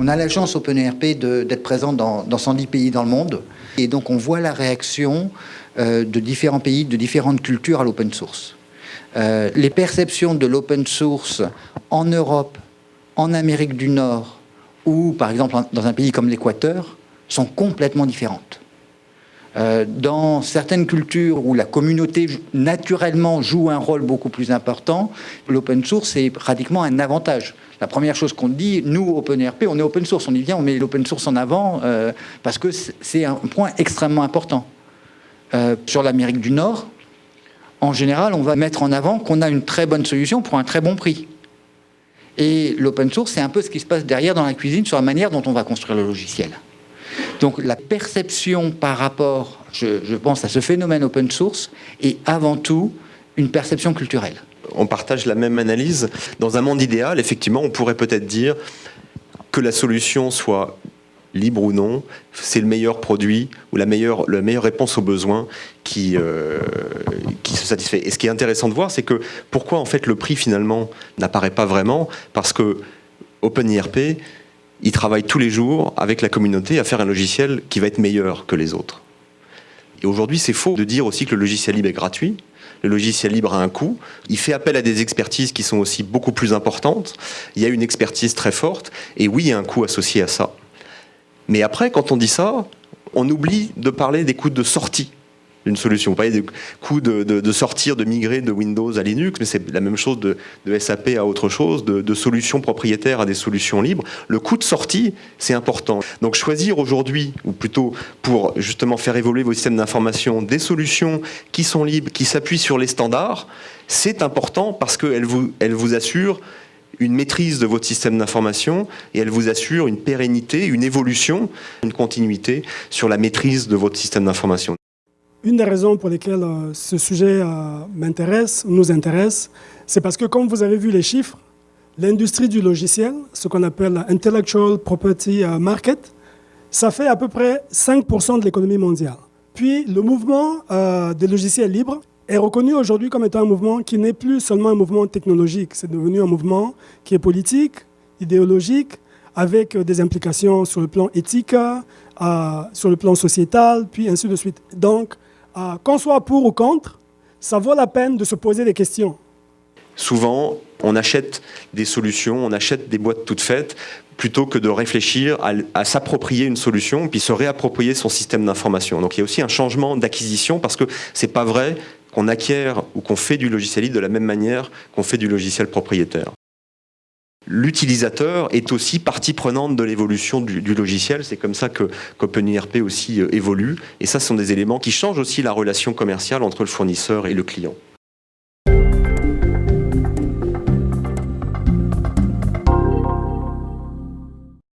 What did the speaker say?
On a la chance OpenERP d'être présent dans, dans 110 pays dans le monde. Et donc on voit la réaction euh, de différents pays, de différentes cultures à l'open source. Euh, les perceptions de l'open source en Europe, en Amérique du Nord ou par exemple dans un pays comme l'Équateur sont complètement différentes. Euh, dans certaines cultures où la communauté naturellement joue un rôle beaucoup plus important, l'open source est pratiquement un avantage. La première chose qu'on dit, nous, OpenRP, on est open source. On dit, bien, on met l'open source en avant euh, parce que c'est un point extrêmement important. Euh, sur l'Amérique du Nord, en général, on va mettre en avant qu'on a une très bonne solution pour un très bon prix. Et l'open source, c'est un peu ce qui se passe derrière dans la cuisine sur la manière dont on va construire le logiciel. Donc la perception par rapport, je, pense, à ce phénomène open source est avant tout une perception culturelle. On partage la même analyse. Dans un monde idéal, effectivement, on pourrait peut-être dire que la solution soit libre ou non, c'est le meilleur produit ou la meilleure, réponse aux besoins qui, euh, qui se satisfait. Et ce qui est intéressant de voir, c'est que pourquoi en fait le prix finalement n'apparaît pas vraiment? Parce que OpenIRP, il travaille tous les jours avec la communauté à faire un logiciel qui va être meilleur que les autres. Et aujourd'hui, c'est faux de dire aussi que le logiciel libre est gratuit. Le logiciel libre a un coût. Il fait appel à des expertises qui sont aussi beaucoup plus importantes. Il y a une expertise très forte. Et oui, il y a un coût associé à ça. Mais après, quand on dit ça, on oublie de parler des coûts de sortie d'une solution. Vous parlez des coûts de, sortir, de migrer de Windows à Linux, mais c'est la même chose de, SAP à autre chose, de, solutions propriétaires à des solutions libres. Le coût de sortie, c'est important. Donc choisir aujourd'hui, ou plutôt pour justement faire évoluer vos systèmes d'information, des solutions qui sont libres, qui s'appuient sur les standards, c'est important parce qu'elles vous, elles assurent une maîtrise de votre système d'information et elle vous assure une pérennité, une évolution, une continuité sur la maîtrise de votre système d'information. Une des raisons pour lesquelles euh, ce sujet euh, m'intéresse, nous intéresse, c'est parce que comme vous avez vu les chiffres, l'industrie du logiciel, ce qu'on appelle Intellectual Property euh, Market, ça fait à peu près 5% de l'économie mondiale. Puis le mouvement des logiciels libres est reconnu aujourd'hui comme étant un mouvement qui n'est plus seulement un mouvement technologique, c'est devenu un mouvement qui est politique, idéologique, avec des implications sur le plan éthique, sur le plan sociétal, puis ainsi de suite. Donc, qu'on soit pour ou contre, ça vaut la peine de se poser des questions. Souvent, on achète des solutions, on achète des boîtes toutes faites, plutôt que de réfléchir à, s'approprier une solution, puis se réapproprier son système d'information. Donc il y a aussi un changement d'acquisition, parce que c'est pas vrai qu'on acquiert ou qu'on fait du logiciel libre de la même manière qu'on fait du logiciel propriétaire. L'utilisateur est aussi partie prenante de l'évolution du, logiciel. C'est comme ça que qu'OpenIRP aussi euh, évolue. Et ça, ce sont des éléments qui changent aussi la relation commerciale entre le fournisseur et le client.